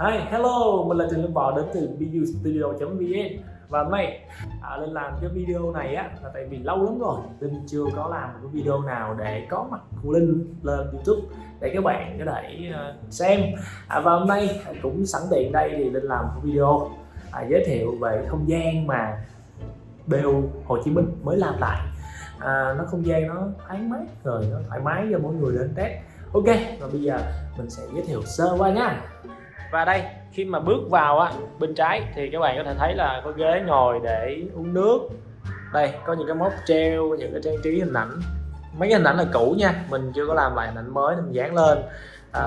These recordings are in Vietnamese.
Hi, hello, mình là Trần Lâm Bò đến từ bustudio.vn Và hôm nay à, Linh làm cái video này á là tại vì lâu lắm rồi Linh chưa có làm một cái video nào để có mặt của Linh lên YouTube để các bạn có thể uh, xem. À, Và hôm nay cũng sẵn tiện đây thì Linh làm một video à, giới thiệu về không gian mà BU Hồ Chí Minh mới làm lại. À, nó không gian nó thoáng mát rồi nó thoải mái cho mỗi người đến test. Ok và bây giờ mình sẽ giới thiệu sơ qua nha và đây khi mà bước vào á bên trái thì các bạn có thể thấy là có ghế ngồi để uống nước. Đây có những cái móc treo những cái trang trí hình ảnh. Mấy cái hình ảnh là cũ nha mình chưa có làm lại hình ảnh mới nên mình dán lên. À,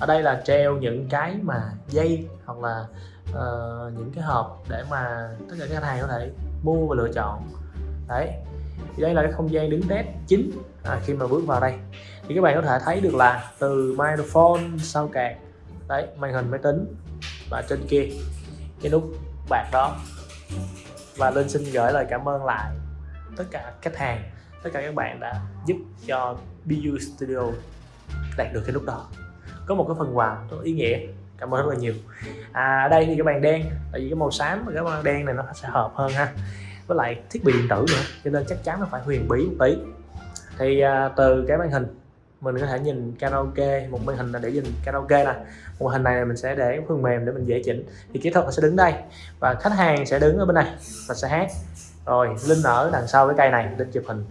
ở đây là treo những cái mà dây hoặc là uh, những cái hộp để mà tất cả các khách hàng có thể mua và lựa chọn. Đấy thì đây là cái không gian đứng test chính à, khi mà bước vào đây. Thì các bạn có thể thấy được là từ microphone sau card đấy màn hình máy tính và trên kia cái nút bạc đó. Và Linh xin gửi lời cảm ơn lại tất cả khách hàng tất cả các bạn đã giúp cho BU Studio đạt được cái nút đó. Có một cái phần quà rất ý nghĩa cảm ơn rất là nhiều. À đây thì cái bàn đen tại vì cái màu xám và cái bàn đen này nó sẽ hợp hơn ha. Với lại thiết bị điện tử nữa cho nên chắc chắn nó phải huyền bí một tí. Thì à, từ cái màn hình mình có thể nhìn karaoke, một màn hình là để nhìn karaoke nè. Một màn hình này mình sẽ để phần mềm để mình dễ chỉnh. Thì kỹ thuật sẽ đứng đây, và khách hàng sẽ đứng ở bên này, và sẽ hát. Rồi linh ở đằng sau cái cây này linh chụp hình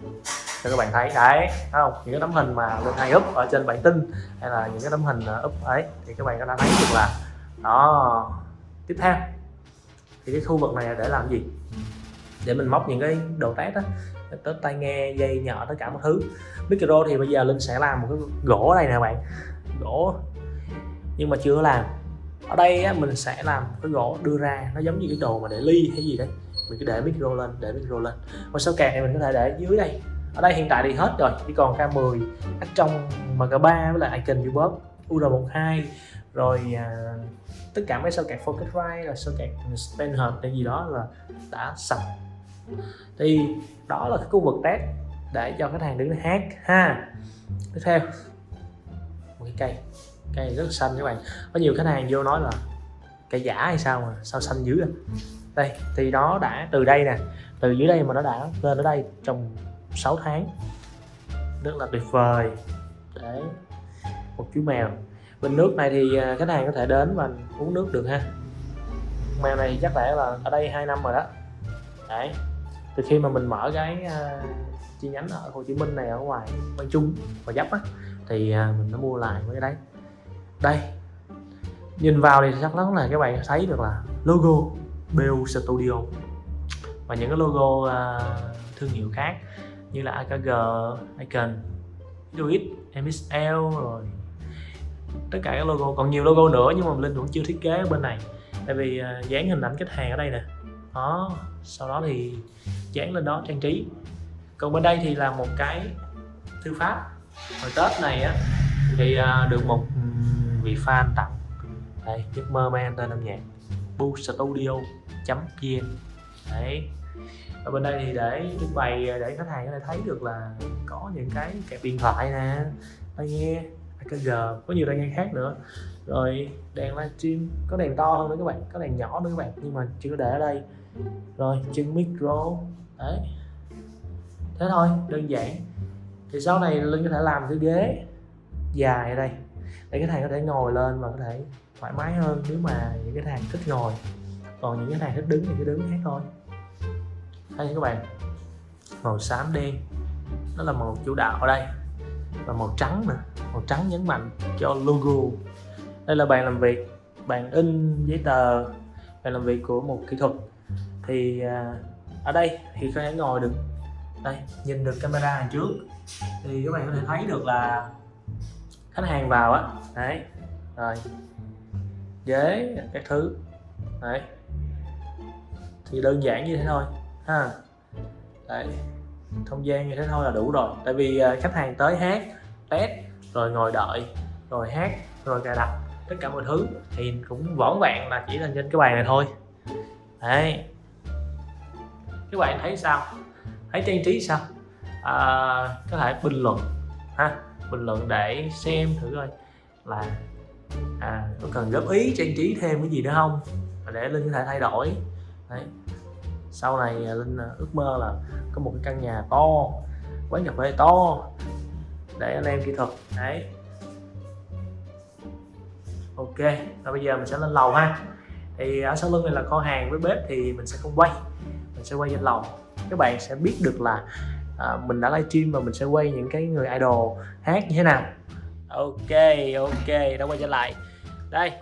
cho các bạn thấy. Đấy, thấy không? Những cái tấm hình mà linh hay úp ở trên bản tin, hay là những cái tấm hình úp ấy, thì các bạn có thể thấy được là, đó. Tiếp theo, thì cái khu vực này để làm gì? Để mình móc những cái đồ test á tới tai nghe dây nhỏ tất cả mọi thứ. Micro thì bây giờ linh sẽ làm một cái gỗ đây nè bạn. Gỗ nhưng mà chưa làm. Ở đây á, mình sẽ làm cái gỗ đưa ra nó giống như cái đồ mà để ly hay gì đấy. Mình cứ để micro lên để micro lên. Và sau kẹt này mình có thể để dưới đây. Ở đây hiện tại thì hết rồi chỉ còn K10 ở trong MK3 với lại icon Ubus UR12 rồi à, tất cả mấy sao kẹt Focusrite rồi sao kẹt stand hợp hay gì đó là đã sạch thì đó là cái khu vực test để cho khách hàng đứng hát ha. Tiếp theo. Một cái cây. Cây rất là xanh các bạn. Có nhiều khách hàng vô nói là cây giả hay sao mà? Sao xanh dữ vậy? đây, thì nó đã từ đây nè. Từ dưới đây mà nó đã lên ở đây trong 6 tháng. Rất là tuyệt vời. Để một chú mèo. Bình nước này thì à, khách hàng có thể đến và uống nước được ha. Mèo này chắc lẽ là ở đây hai năm rồi đó. Đấy từ khi mà mình mở cái uh, chi nhánh ở Hồ Chí Minh này ở ngoài Quang Trung và Giáp á thì uh, mình đã mua lại mấy cái đấy. Đây nhìn vào thì chắc chắn là các bạn thấy được là logo BU Studio. Và những cái logo uh, thương hiệu khác như là AKG, Icon, Duit, MXL rồi tất cả các logo. Còn nhiều logo nữa nhưng mà Linh vẫn chưa thiết kế ở bên này. Tại vì uh, dán hình ảnh khách hàng ở đây nè. Đó sau đó thì dán lên đó trang trí. Còn bên đây thì là một cái thư pháp. Hồi tết này á, thì à, được một vị fan tặng. Đây, giấc mơ mang tên âm nhạc bu studio vn đấy. Ở bên đây thì để trưng bày à, để khách hàng có thể thấy được là có những cái kẹp điện thoại nè. Tai nghe AKG có nhiều tai nghe khác nữa. Rồi, đèn livestream, có đèn to hơn nữa các bạn, có đèn nhỏ nữa các bạn, nhưng mà chưa để ở đây. Rồi, chân micro đấy. Thế thôi, đơn giản. Thì sau này linh có thể làm cái ghế dài ở đây, để cái thằng có thể ngồi lên và có thể thoải mái hơn nếu mà những cái thằng thích ngồi. Còn những cái thằng thích đứng thì cứ đứng hết thôi. Đây các bạn? Màu xám đen. Nó là màu chủ đạo ở đây. Và màu trắng nữa màu trắng nhấn mạnh cho logo. Đây là bàn làm việc, bàn in giấy tờ, bàn làm việc của một kỹ thuật. Thì à, ở đây thì có thể ngồi được. Đây, nhìn được camera hàng trước. Thì các bạn có thể thấy được là khách hàng vào á. Đấy, rồi. Ghế, các thứ. Đấy. Thì đơn giản như thế thôi, ha. Đấy, không gian như thế thôi là đủ rồi. Tại vì à, khách hàng tới hát, test, rồi ngồi đợi, rồi hát, rồi cài đặt, tất cả mọi thứ thì cũng võn vẹn là chỉ là trên cái bàn này thôi. Đấy các bạn thấy sao? Thấy trang trí sao? À, có thể bình luận ha? Bình luận để xem thử coi là à có cần góp ý trang trí thêm cái gì nữa không? Để linh có thể thay đổi. Đấy. Sau này à, linh à, ước mơ là có một cái căn nhà to quán cà phê to để anh em kỹ thuật. Đấy. Ok và bây giờ mình sẽ lên lầu ha. Thì ở sau lưng này là kho hàng với bếp thì mình sẽ không quay mình sẽ quay trên lòng, các bạn sẽ biết được là à, mình đã livestream và mình sẽ quay những cái người idol hát như thế nào. Ok ok đã quay trở lại. Đây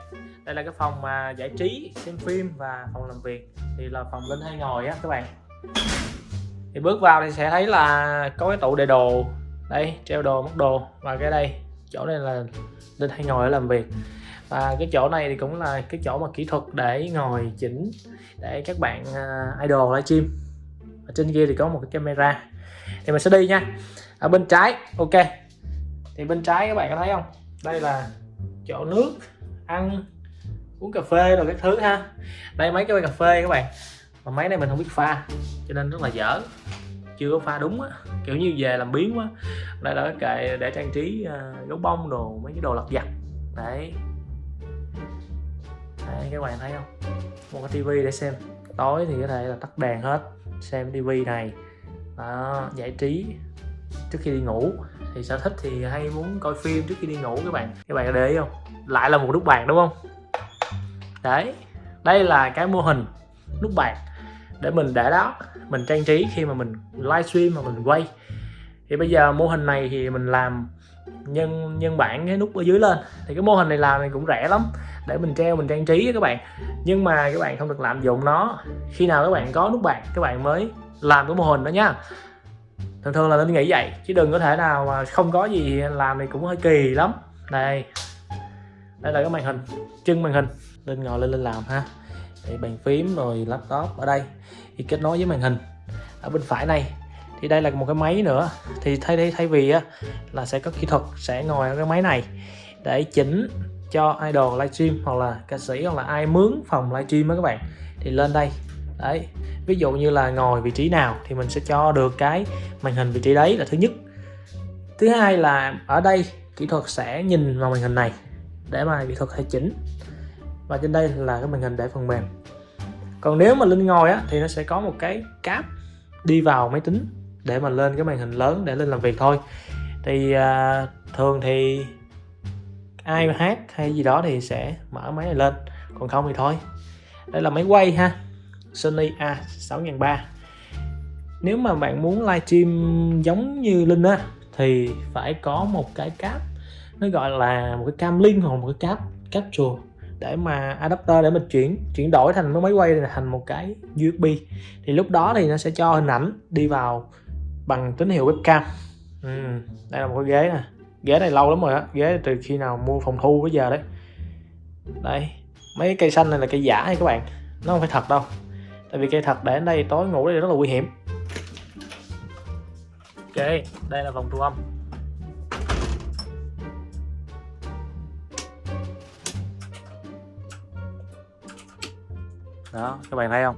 đây là cái phòng mà giải trí xem phim và phòng làm việc. Thì là phòng linh hay ngồi á các bạn. Thì bước vào thì sẽ thấy là có cái tủ để đồ. Đây treo đồ mất đồ. Và cái đây chỗ này là linh hay ngồi để làm việc và cái chỗ này thì cũng là cái chỗ mà kỹ thuật để ngồi chỉnh để các bạn uh, idol livestream. Ở trên kia thì có một cái camera. Thì mình sẽ đi nha. Ở bên trái ok. Thì bên trái các bạn có thấy không? Đây là chỗ nước ăn uống cà phê rồi các thứ ha. Đây mấy cái cà phê các bạn. Mà máy này mình không biết pha cho nên rất là dở. Chưa có pha đúng á. Kiểu như về làm biến quá. Đây là cái kệ để trang trí uh, gấu bông đồ mấy cái đồ lặt vặt. Đấy đấy các bạn thấy không? Một cái tivi để xem. Tối thì có thể là tắt đèn hết xem tivi này. Đó, giải trí trước khi đi ngủ. Thì sở thích thì hay muốn coi phim trước khi đi ngủ các bạn. Các bạn có để ý không? Lại là một nút bàn đúng không? Đấy đây là cái mô hình nút bàn để mình để đó mình trang trí khi mà mình livestream mà mình quay. Thì bây giờ mô hình này thì mình làm nhân nhân bản cái nút ở dưới lên. Thì cái mô hình này làm thì cũng rẻ lắm để mình treo mình trang trí các bạn. Nhưng mà các bạn không được lạm dụng nó. Khi nào các bạn có nút bạc các bạn mới làm cái mô hình đó nhá thường thường là nên nghĩ vậy chứ đừng có thể nào mà không có gì làm thì cũng hơi kỳ lắm. Đây đây là cái màn hình chân màn hình. Lên ngồi lên lên làm ha. Để bàn phím rồi laptop ở đây. Thì kết nối với màn hình. Ở bên phải này thì đây là một cái máy nữa. Thì thay thay thay vì á, là sẽ có kỹ thuật sẽ ngồi ở cái máy này để chỉnh cho idol livestream hoặc là ca sĩ hoặc là ai mướn phòng livestream á các bạn. Thì lên đây. Đấy. Ví dụ như là ngồi vị trí nào thì mình sẽ cho được cái màn hình vị trí đấy là thứ nhất. Thứ hai là ở đây kỹ thuật sẽ nhìn vào màn hình này để mà kỹ thuật hay chỉnh. Và trên đây là cái màn hình để phần mềm. Còn nếu mà linh ngồi á thì nó sẽ có một cái cáp đi vào máy tính để mà lên cái màn hình lớn để lên làm việc thôi. Thì à, thường thì ai mà hát hay gì đó thì sẽ mở máy này lên. Còn không thì thôi. Đây là máy quay ha. Sony A6300 nếu mà bạn muốn livestream giống như Linh á thì phải có một cái cáp. Nó gọi là một cái cam link hoặc một cái cáp capture để mà adapter để mình chuyển chuyển đổi thành cái máy quay này thành một cái USB thì lúc đó thì nó sẽ cho hình ảnh đi vào bằng tín hiệu webcam. Ừ, đây là một cái ghế nè ghế này lâu lắm rồi á, ghế từ khi nào mua phòng thu bây giờ đấy. Đây, mấy cây xanh này là cây giả hay các bạn? Nó không phải thật đâu, tại vì cây thật để ở đây tối ngủ đây rất là nguy hiểm. Ok, đây là vòng thu âm. Đó, các bạn thấy không?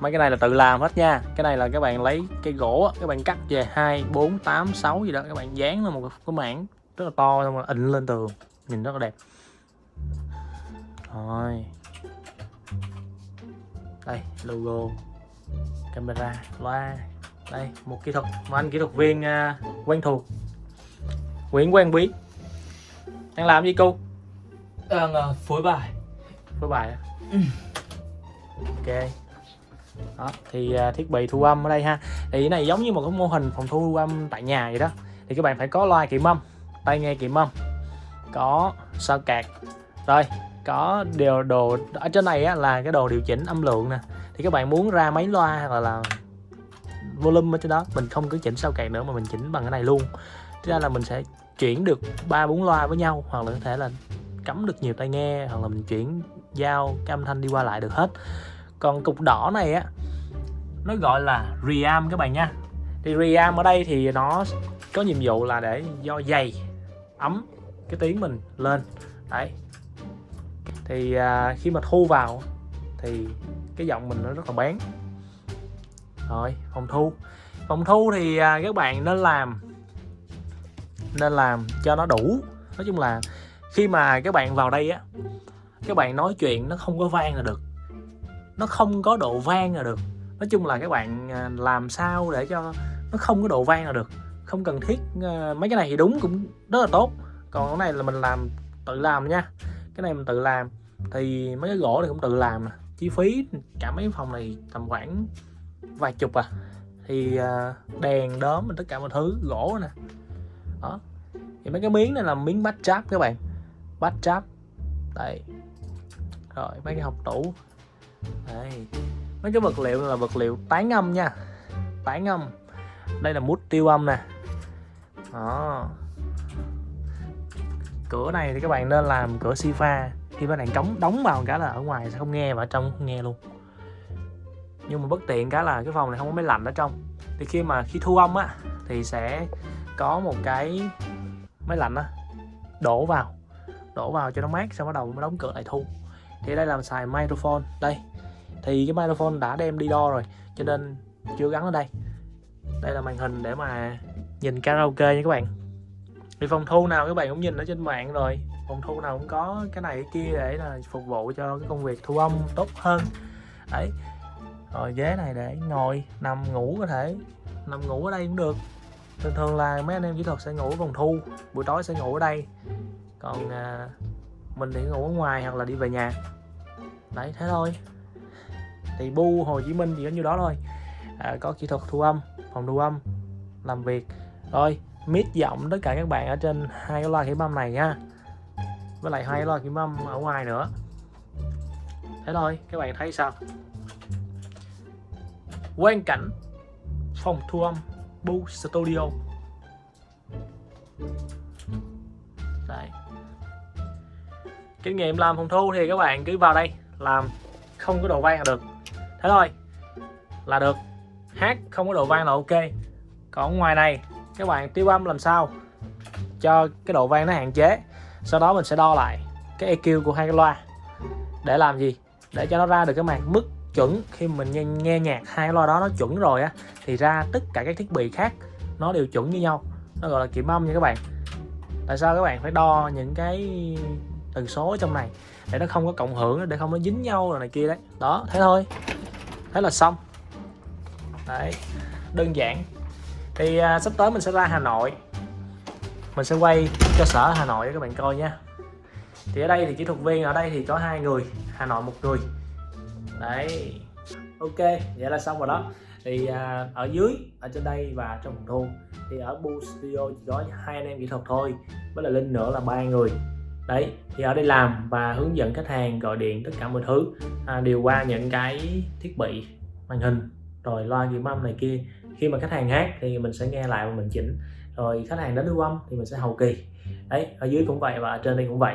Mấy cái này là tự làm hết nha. Cái này là các bạn lấy cây gỗ các bạn cắt về hai bốn tám sáu gì đó. Các bạn dán lên một cái mảng rất là to xong rồi ịnh lên tường. Nhìn rất là đẹp. Rồi. Đây logo camera loa. Đây một kỹ thuật mà anh kỹ thuật viên uh, quen thuộc. Nguyễn Quang Bí đang làm gì cô? Đang uh, phối bài. Phối bài à? ừ. ok đó thì à, thiết bị thu âm ở đây ha. Thì cái này giống như một cái mô hình phòng thu âm tại nhà vậy đó. Thì các bạn phải có loa kiểm âm tai nghe kiểm âm có sao cạc rồi có điều đồ ở trên này á, là cái đồ điều chỉnh âm lượng nè. Thì các bạn muốn ra mấy loa hoặc là, là volume ở trên đó mình không cứ chỉnh sao cạc nữa mà mình chỉnh bằng cái này luôn. Thế ra là mình sẽ chuyển được ba bốn loa với nhau hoặc là có thể là cắm được nhiều tai nghe hoặc là mình chuyển giao cái âm thanh đi qua lại được hết còn cục đỏ này á nó gọi là reamp các bạn nha. Thì reamp ở đây thì nó có nhiệm vụ là để do dày ấm cái tiếng mình lên. Đấy. Thì à, khi mà thu vào thì cái giọng mình nó rất là bén. Rồi phòng thu. Phòng thu thì à, các bạn nên làm nên làm cho nó đủ. Nói chung là khi mà các bạn vào đây á các bạn nói chuyện nó không có vang là được nó không có độ vang là được. Nói chung là các bạn à, làm sao để cho nó không có độ vang là được. Không cần thiết à, mấy cái này thì đúng cũng rất là tốt. Còn cái này là mình làm tự làm nha. Cái này mình tự làm thì mấy cái gỗ này cũng tự làm à. chi phí cả mấy phòng này tầm khoảng vài chục à. Thì đèn, đóm tất cả mọi thứ, gỗ nè. Đó. Thì mấy cái miếng này là miếng bát tráp các bạn. Bát tráp đây. Rồi, mấy cái hộp tủ đây. Mấy cái vật liệu là vật liệu tán âm nha. Tán âm đây là mút tiêu âm nè. Đó. Cửa này thì các bạn nên làm cửa si pha khi các bạn đóng đóng vào cả là ở ngoài sẽ không nghe và ở trong, không nghe luôn. Nhưng mà bất tiện cái là cái phòng này không có máy lạnh ở trong. Thì khi mà khi thu âm á, thì sẽ có một cái máy lạnh á, đổ vào. Đổ vào cho nó mát, xong bắt đầu mới đóng cửa lại thu. Thì đây là xài microphone. Đây thì cái microphone đã đem đi đo rồi cho nên chưa gắn ở đây. Đây là màn hình để mà nhìn karaoke nha các bạn. Thì phòng thu nào các bạn cũng nhìn ở trên mạng rồi. Phòng thu nào cũng có cái này cái kia để là phục vụ cho cái công việc thu âm tốt hơn. Đấy. Rồi ghế này để ngồi nằm ngủ có thể. Nằm ngủ ở đây cũng được. Thường thường là mấy anh em kỹ thuật sẽ ngủ ở phòng thu buổi tối sẽ ngủ ở đây. Còn à, mình thì ngủ ở ngoài hoặc là đi về nhà. Đấy thế thôi thì bu Hồ Chí Minh chỉ có như đó thôi. À, có kỹ thuật thu âm phòng thu âm làm việc. Rồi mít giọng tất cả các bạn ở trên hai cái loa kiểm âm này nha. Với lại hai cái loa kiểm âm ở ngoài nữa. Thế thôi các bạn thấy sao? Quan cảnh phòng thu âm Bu Studio. Đây. Kinh nghiệm làm phòng thu thì các bạn cứ vào đây làm. Không có đồ vang là được. Thế thôi là được. Hát không có độ vang là ok. Còn ngoài này các bạn tiêu âm làm sao cho cái độ vang nó hạn chế? Sau đó mình sẽ đo lại cái EQ của hai cái loa. Để làm gì? Để cho nó ra được cái màn mức chuẩn. Khi mình nghe, nghe nhạc hai loa đó nó chuẩn rồi á thì ra tất cả các thiết bị khác nó đều chuẩn như nhau. Nó gọi là kiểm âm nha các bạn. Tại sao các bạn phải đo những cái tần số trong này? Để nó không có cộng hưởng để không nó dính nhau rồi này kia đấy. Đó thế thôi thế là xong. Đấy đơn giản. Thì à, sắp tới mình sẽ ra Hà Nội. Mình sẽ quay cơ sở Hà Nội cho các bạn coi nha. Thì ở đây thì kỹ thuật viên ở đây thì có hai người Hà Nội một người. Đấy. Ok vậy là xong rồi đó. Thì à, ở dưới ở trên đây và trong thôn thu. Thì ở Bu Studio chỉ có hai anh em kỹ thuật thôi. Với là Linh nữa là ba người đấy thì ở đây làm và hướng dẫn khách hàng gọi điện tất cả mọi thứ à, điều qua những cái thiết bị màn hình. Rồi loa ghi âm này kia khi mà khách hàng hát thì mình sẽ nghe lại và mình chỉnh. Rồi khách hàng đến lưu âm thì mình sẽ hậu kỳ. Đấy ở dưới cũng vậy và ở trên đây cũng vậy.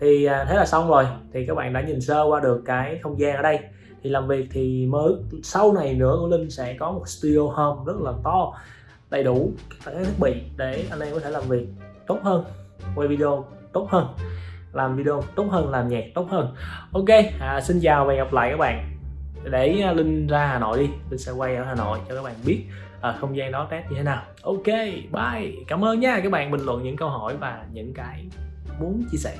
Thì à, thế là xong rồi. Thì các bạn đã nhìn sơ qua được cái không gian ở đây. Thì làm việc thì mới sau này nữa của Linh sẽ có một studio home rất là to đầy đủ các thiết bị để anh em có thể làm việc tốt hơn quay video tốt hơn làm video tốt hơn làm nhạc tốt hơn. Ok à, xin chào và gặp lại các bạn. Để à, Linh ra Hà Nội đi. Linh sẽ quay ở Hà Nội cho các bạn biết à, không gian đó test như thế nào. Ok bye. Cảm ơn nha. Các bạn bình luận những câu hỏi và những cái muốn chia sẻ.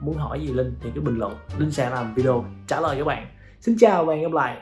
Muốn hỏi gì Linh thì cứ bình luận. Linh sẽ làm video trả lời các bạn. Xin chào và hẹn gặp lại.